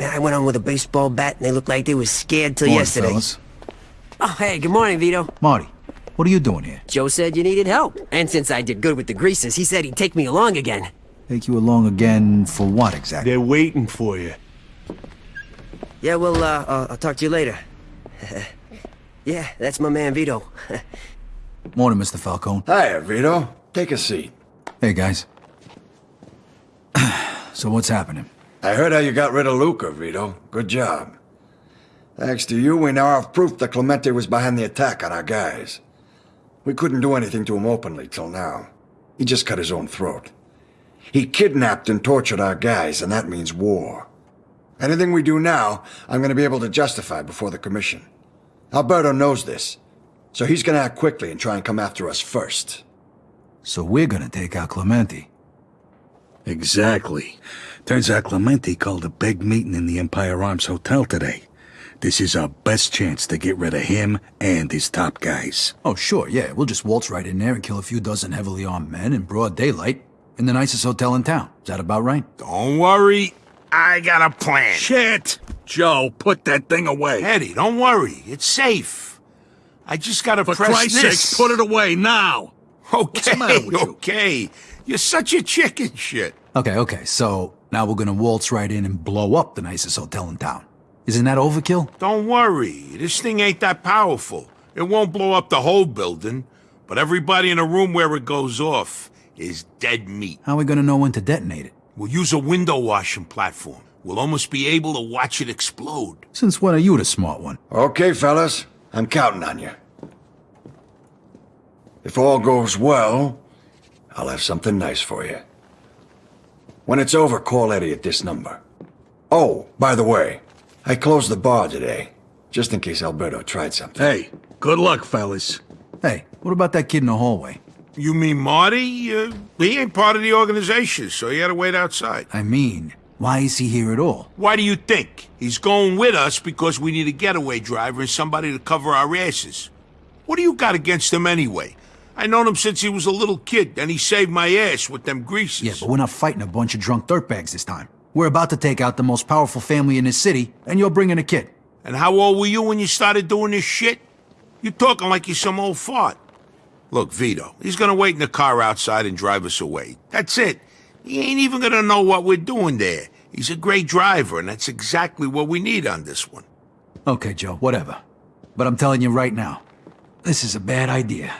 Man, I went on with a baseball bat and they looked like they was scared till Morning, yesterday. fellas. Oh, hey, good morning, Vito. Marty, what are you doing here? Joe said you needed help. And since I did good with the greasers, he said he'd take me along again. Take you along again for what exactly? They're waiting for you. Yeah, well, uh, uh, I'll talk to you later. yeah, that's my man Vito. Morning, Mr. Falcone. Hiya, Vito. Take a seat. Hey, guys. so what's happening? I heard how you got rid of Luca, Vito. Good job. Thanks to you, we now have proof that Clemente was behind the attack on our guys. We couldn't do anything to him openly till now. He just cut his own throat. He kidnapped and tortured our guys, and that means war. Anything we do now, I'm going to be able to justify before the Commission. Alberto knows this, so he's going to act quickly and try and come after us first. So we're gonna take out Clemente. Exactly. Turns out Clemente called a big meeting in the Empire Arms Hotel today. This is our best chance to get rid of him and his top guys. Oh, sure, yeah. We'll just waltz right in there and kill a few dozen heavily armed men in broad daylight in the nicest hotel in town. Is that about right? Don't worry. I got a plan. Shit! Joe, put that thing away. Eddie, don't worry. It's safe. I just gotta For press Christ's this. sake, put it away now! Okay, the matter with you? okay. You're such a chicken shit. Okay, okay. So now we're gonna waltz right in and blow up the nicest hotel in town. Isn't that overkill? Don't worry. This thing ain't that powerful. It won't blow up the whole building, but everybody in the room where it goes off is dead meat. How are we gonna know when to detonate it? We'll use a window washing platform. We'll almost be able to watch it explode. Since when are you the smart one? Okay, fellas. I'm counting on you. If all goes well, I'll have something nice for you. When it's over, call Eddie at this number. Oh, by the way, I closed the bar today, just in case Alberto tried something. Hey, good luck, fellas. Hey, what about that kid in the hallway? You mean Marty? Uh, he ain't part of the organization, so he had to wait outside. I mean, why is he here at all? Why do you think? He's going with us because we need a getaway driver and somebody to cover our asses. What do you got against him anyway? I known him since he was a little kid, and he saved my ass with them greasers. Yeah, but we're not fighting a bunch of drunk dirtbags this time. We're about to take out the most powerful family in this city, and you're bringing a kid. And how old were you when you started doing this shit? You're talking like you're some old fart. Look, Vito, he's gonna wait in the car outside and drive us away. That's it. He ain't even gonna know what we're doing there. He's a great driver, and that's exactly what we need on this one. Okay, Joe, whatever. But I'm telling you right now, this is a bad idea.